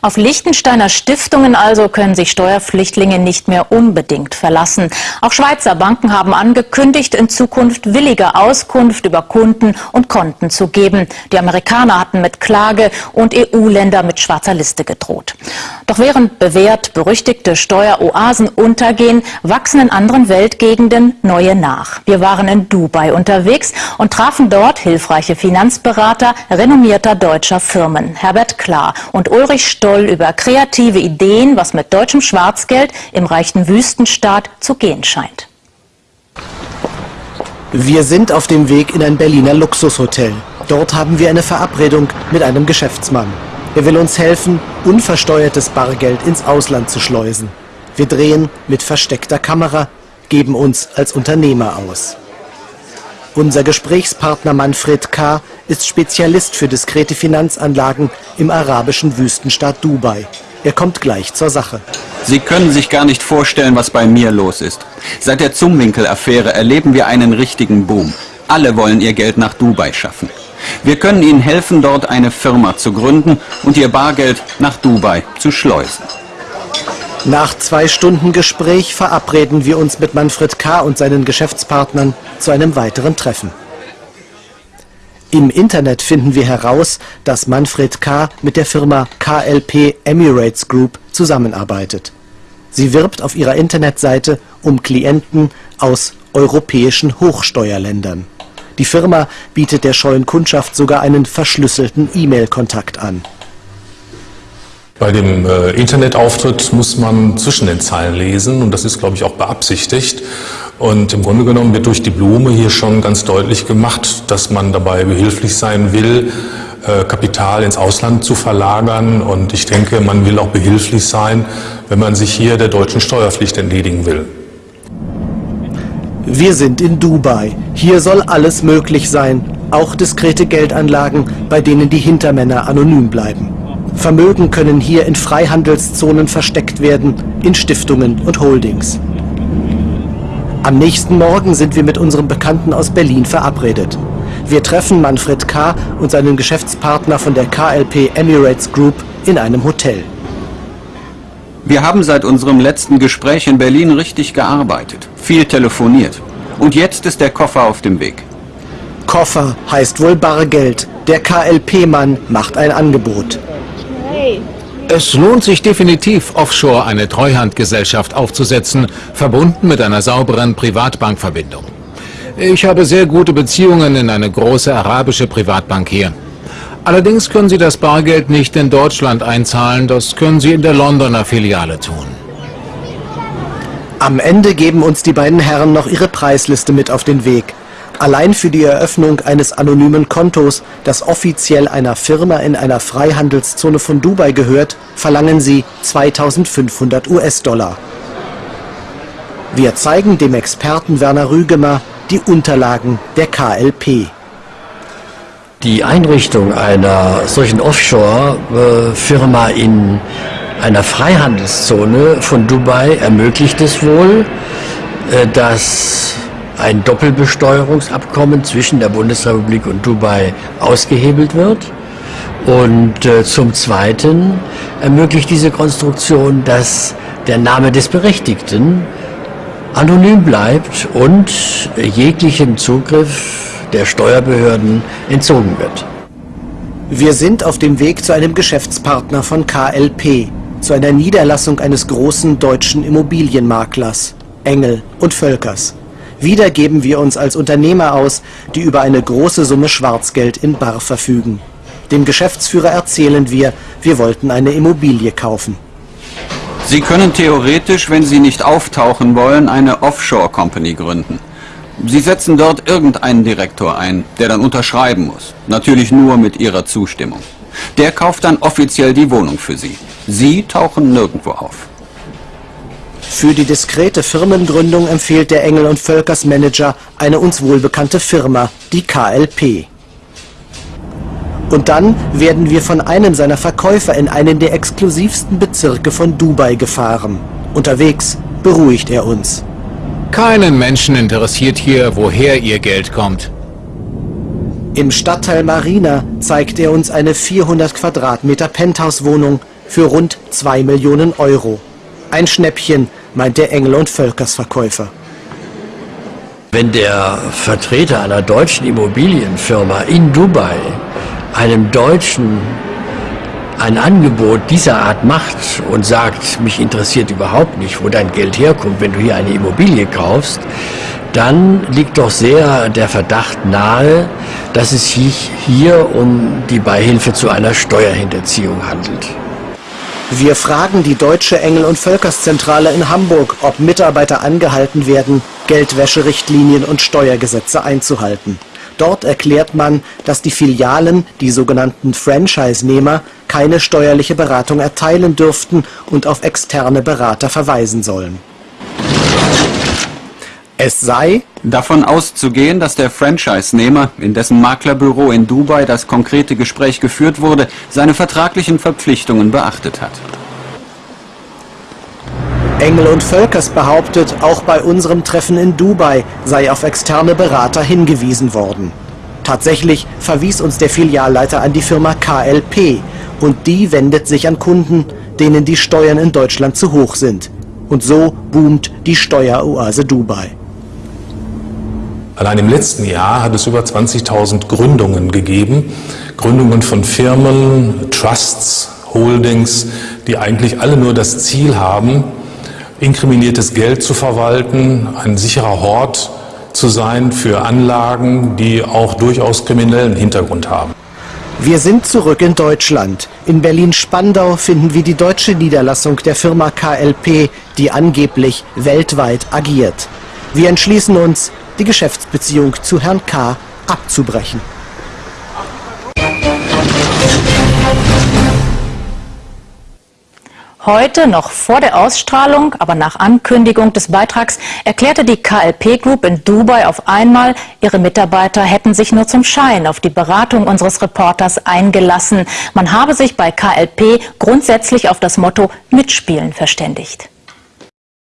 Auf Liechtensteiner Stiftungen also können sich Steuerpflichtlinge nicht mehr unbedingt verlassen. Auch Schweizer Banken haben angekündigt, in Zukunft willige Auskunft über Kunden und Konten zu geben. Die Amerikaner hatten mit Klage und EU-Länder mit schwarzer Liste gedroht. Doch während bewährt berüchtigte Steueroasen untergehen, wachsen in anderen Weltgegenden neue nach. Wir waren in Dubai unterwegs und trafen dort hilfreiche Finanzberater renommierter deutscher Firmen. Herbert Klar und Ulrich Stoll über kreative Ideen, was mit deutschem Schwarzgeld im reichen Wüstenstaat zu gehen scheint. Wir sind auf dem Weg in ein Berliner Luxushotel. Dort haben wir eine Verabredung mit einem Geschäftsmann. Er will uns helfen, unversteuertes Bargeld ins Ausland zu schleusen. Wir drehen mit versteckter Kamera, geben uns als Unternehmer aus. Unser Gesprächspartner Manfred K. ist Spezialist für diskrete Finanzanlagen im arabischen Wüstenstaat Dubai. Er kommt gleich zur Sache. Sie können sich gar nicht vorstellen, was bei mir los ist. Seit der Zumwinkel-Affäre erleben wir einen richtigen Boom. Alle wollen ihr Geld nach Dubai schaffen. Wir können Ihnen helfen, dort eine Firma zu gründen und Ihr Bargeld nach Dubai zu schleusen. Nach zwei Stunden Gespräch verabreden wir uns mit Manfred K. und seinen Geschäftspartnern zu einem weiteren Treffen. Im Internet finden wir heraus, dass Manfred K. mit der Firma KLP Emirates Group zusammenarbeitet. Sie wirbt auf ihrer Internetseite um Klienten aus europäischen Hochsteuerländern. Die Firma bietet der scheuen Kundschaft sogar einen verschlüsselten E-Mail-Kontakt an. Bei dem äh, Internetauftritt muss man zwischen den Zeilen lesen und das ist, glaube ich, auch beabsichtigt. Und im Grunde genommen wird durch die Blume hier schon ganz deutlich gemacht, dass man dabei behilflich sein will, äh, Kapital ins Ausland zu verlagern. Und ich denke, man will auch behilflich sein, wenn man sich hier der deutschen Steuerpflicht entledigen will. Wir sind in Dubai. Hier soll alles möglich sein, auch diskrete Geldanlagen, bei denen die Hintermänner anonym bleiben. Vermögen können hier in Freihandelszonen versteckt werden, in Stiftungen und Holdings. Am nächsten Morgen sind wir mit unserem Bekannten aus Berlin verabredet. Wir treffen Manfred K. und seinen Geschäftspartner von der KLP Emirates Group in einem Hotel. Wir haben seit unserem letzten Gespräch in Berlin richtig gearbeitet, viel telefoniert. Und jetzt ist der Koffer auf dem Weg. Koffer heißt wohl Bargeld. Der KLP-Mann macht ein Angebot. Es lohnt sich definitiv, offshore eine Treuhandgesellschaft aufzusetzen, verbunden mit einer sauberen Privatbankverbindung. Ich habe sehr gute Beziehungen in eine große arabische Privatbank hier. Allerdings können Sie das Bargeld nicht in Deutschland einzahlen, das können Sie in der Londoner Filiale tun. Am Ende geben uns die beiden Herren noch ihre Preisliste mit auf den Weg. Allein für die Eröffnung eines anonymen Kontos, das offiziell einer Firma in einer Freihandelszone von Dubai gehört, verlangen sie 2500 US-Dollar. Wir zeigen dem Experten Werner Rügemer die Unterlagen der KLP. Die Einrichtung einer solchen Offshore-Firma in einer Freihandelszone von Dubai ermöglicht es wohl, äh, dass ein Doppelbesteuerungsabkommen zwischen der Bundesrepublik und Dubai ausgehebelt wird. Und äh, zum Zweiten ermöglicht diese Konstruktion, dass der Name des Berechtigten anonym bleibt und jeglichem Zugriff der Steuerbehörden entzogen wird. Wir sind auf dem Weg zu einem Geschäftspartner von KLP, zu einer Niederlassung eines großen deutschen Immobilienmaklers, Engel und Völkers. Wieder geben wir uns als Unternehmer aus, die über eine große Summe Schwarzgeld in Bar verfügen. Dem Geschäftsführer erzählen wir, wir wollten eine Immobilie kaufen. Sie können theoretisch, wenn Sie nicht auftauchen wollen, eine Offshore-Company gründen. Sie setzen dort irgendeinen Direktor ein, der dann unterschreiben muss. Natürlich nur mit Ihrer Zustimmung. Der kauft dann offiziell die Wohnung für Sie. Sie tauchen nirgendwo auf. Für die diskrete Firmengründung empfiehlt der Engel und Völkers Manager eine uns wohlbekannte Firma, die KLP. Und dann werden wir von einem seiner Verkäufer in einen der exklusivsten Bezirke von Dubai gefahren. Unterwegs beruhigt er uns. Keinen Menschen interessiert hier, woher ihr Geld kommt. Im Stadtteil Marina zeigt er uns eine 400 Quadratmeter Penthouse-Wohnung für rund 2 Millionen Euro. Ein Schnäppchen, meint der Engel und Völkers Verkäufer. Wenn der Vertreter einer deutschen Immobilienfirma in Dubai einem Deutschen ein Angebot dieser Art macht und sagt, mich interessiert überhaupt nicht, wo dein Geld herkommt, wenn du hier eine Immobilie kaufst, dann liegt doch sehr der Verdacht nahe, dass es sich hier um die Beihilfe zu einer Steuerhinterziehung handelt. Wir fragen die deutsche Engel- und Völkerszentrale in Hamburg, ob Mitarbeiter angehalten werden, Geldwäscherichtlinien und Steuergesetze einzuhalten. Dort erklärt man, dass die Filialen, die sogenannten Franchise-Nehmer, keine steuerliche Beratung erteilen dürften und auf externe Berater verweisen sollen. Es sei davon auszugehen, dass der Franchise-Nehmer, in dessen Maklerbüro in Dubai das konkrete Gespräch geführt wurde, seine vertraglichen Verpflichtungen beachtet hat. Engel und Völkers behauptet, auch bei unserem Treffen in Dubai sei auf externe Berater hingewiesen worden. Tatsächlich verwies uns der Filialleiter an die Firma KLP und die wendet sich an Kunden, denen die Steuern in Deutschland zu hoch sind. Und so boomt die Steueroase Dubai. Allein im letzten Jahr hat es über 20.000 Gründungen gegeben. Gründungen von Firmen, Trusts, Holdings, die eigentlich alle nur das Ziel haben, inkriminiertes Geld zu verwalten, ein sicherer Hort zu sein für Anlagen, die auch durchaus kriminellen Hintergrund haben. Wir sind zurück in Deutschland. In Berlin-Spandau finden wir die deutsche Niederlassung der Firma KLP, die angeblich weltweit agiert. Wir entschließen uns, die Geschäftsbeziehung zu Herrn K. abzubrechen. Heute, noch vor der Ausstrahlung, aber nach Ankündigung des Beitrags, erklärte die KLP Group in Dubai auf einmal, ihre Mitarbeiter hätten sich nur zum Schein auf die Beratung unseres Reporters eingelassen. Man habe sich bei KLP grundsätzlich auf das Motto Mitspielen verständigt.